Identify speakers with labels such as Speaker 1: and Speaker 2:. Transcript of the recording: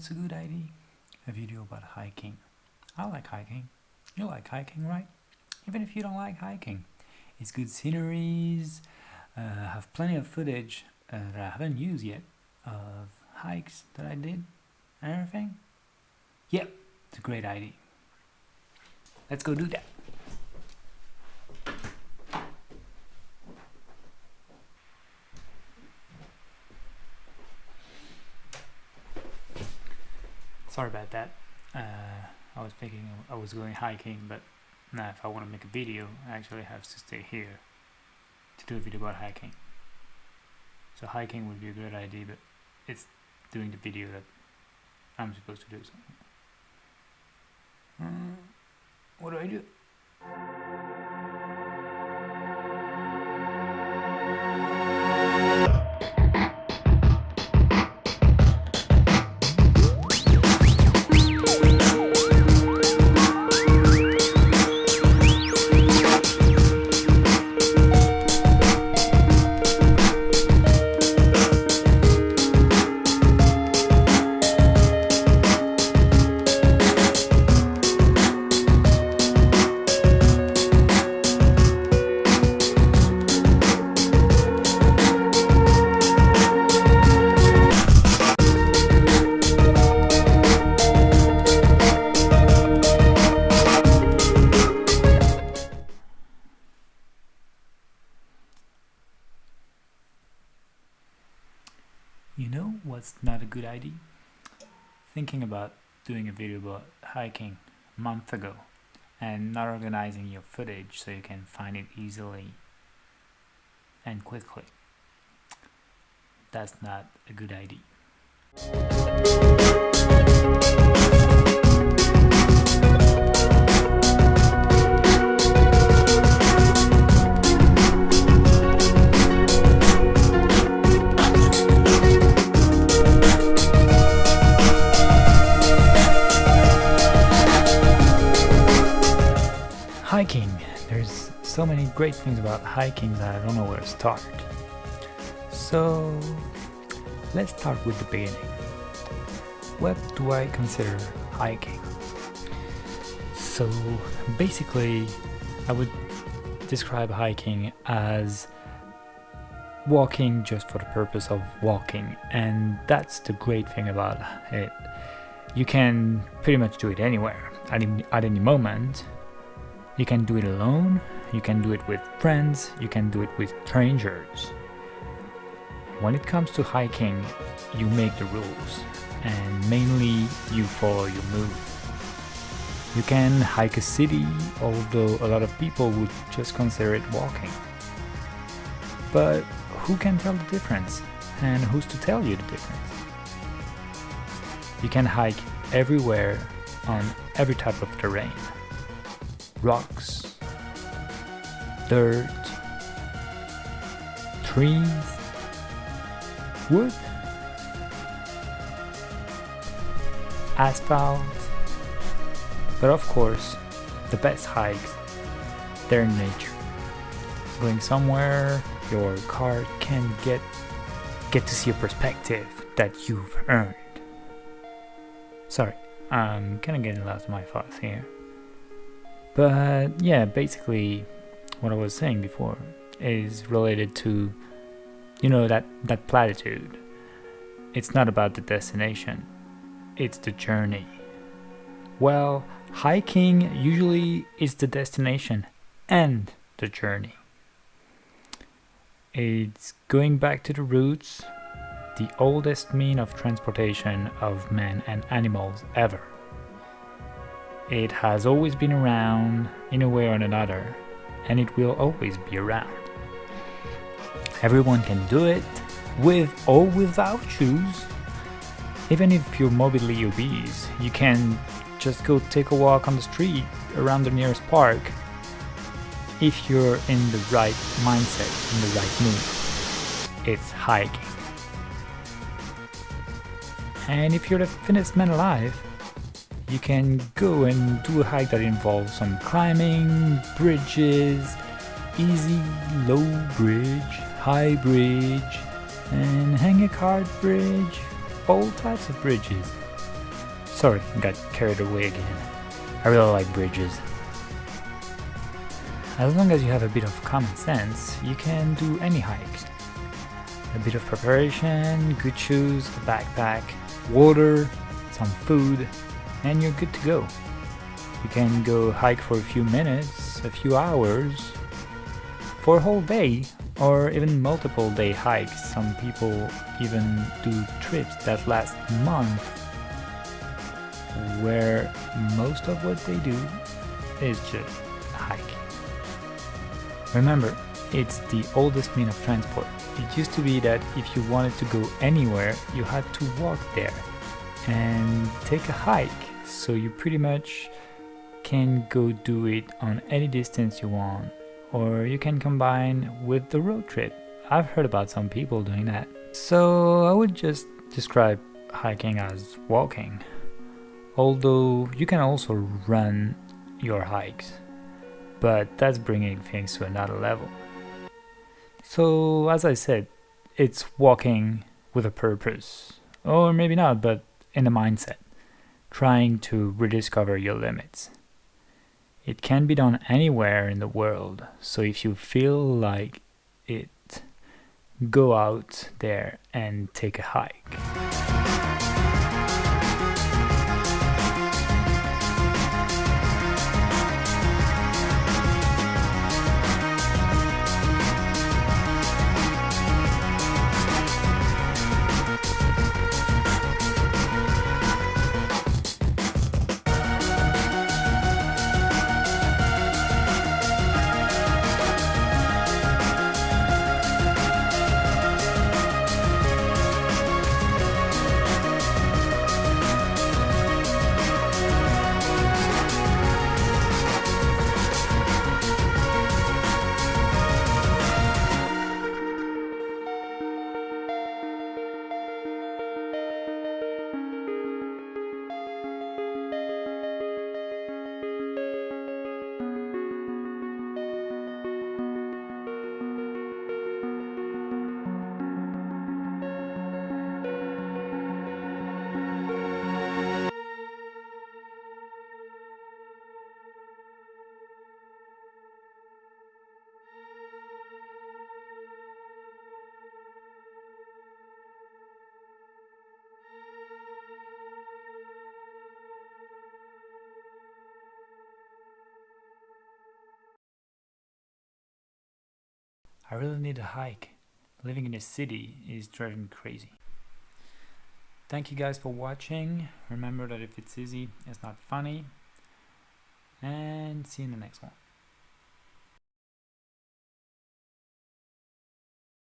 Speaker 1: what's a good idea? A video about hiking. I like hiking. You like hiking, right? Even if you don't like hiking. It's good sceneries. Uh, I have plenty of footage uh, that I haven't used yet of hikes that I did and everything. Yep, it's a great idea. Let's go do that. Sorry about that. Uh, I was thinking I was going hiking, but now if I want to make a video, I actually have to stay here to do a video about hiking. So hiking would be a great idea, but it's doing the video that I'm supposed to do. So. Uh, what do I do? You know what's not a good idea? Thinking about doing a video about hiking a month ago and not organizing your footage so you can find it easily and quickly. That's not a good idea. So many great things about hiking that I don't know where to start. So let's start with the beginning. What do I consider hiking? So basically, I would describe hiking as walking just for the purpose of walking, and that's the great thing about it. You can pretty much do it anywhere at any, at any moment. You can do it alone, you can do it with friends, you can do it with strangers. When it comes to hiking, you make the rules, and mainly you follow your mood. You can hike a city, although a lot of people would just consider it walking. But who can tell the difference? And who's to tell you the difference? You can hike everywhere on every type of terrain. Rocks, dirt, trees, wood, asphalt. But of course, the best hikes, they're in nature. Going somewhere your car can get get to see a perspective that you've earned. Sorry, I'm kinda getting lost in my thoughts here. But yeah, basically what I was saying before is related to you know that that platitude. It's not about the destination. It's the journey. Well, hiking usually is the destination and the journey. It's going back to the roots, the oldest mean of transportation of men and animals ever. It has always been around in a way or another, and it will always be around. Everyone can do it, with or without shoes. Even if you're morbidly obese, you can just go take a walk on the street around the nearest park if you're in the right mindset, in the right mood. It's hiking. And if you're the fittest man alive, you can go and do a hike that involves some climbing, bridges, easy, low bridge, high bridge, and hang a cart bridge, all types of bridges. Sorry, got carried away again. I really like bridges. As long as you have a bit of common sense, you can do any hike. A bit of preparation, good shoes, a backpack, water, some food, and you're good to go. You can go hike for a few minutes, a few hours, for a whole day, or even multiple day hikes. Some people even do trips that last months, where most of what they do is just hike. Remember, it's the oldest mean of transport. It used to be that if you wanted to go anywhere, you had to walk there and take a hike. So you pretty much can go do it on any distance you want, or you can combine with the road trip. I've heard about some people doing that. So I would just describe hiking as walking, although you can also run your hikes but that's bringing things to another level. So, as I said, it's walking with a purpose, or maybe not, but in a mindset, trying to rediscover your limits. It can be done anywhere in the world, so if you feel like it, go out there and take a hike. I really need a hike. Living in a city is driving me crazy. Thank you guys for watching. Remember that if it's easy, it's not funny. And see you in the next one.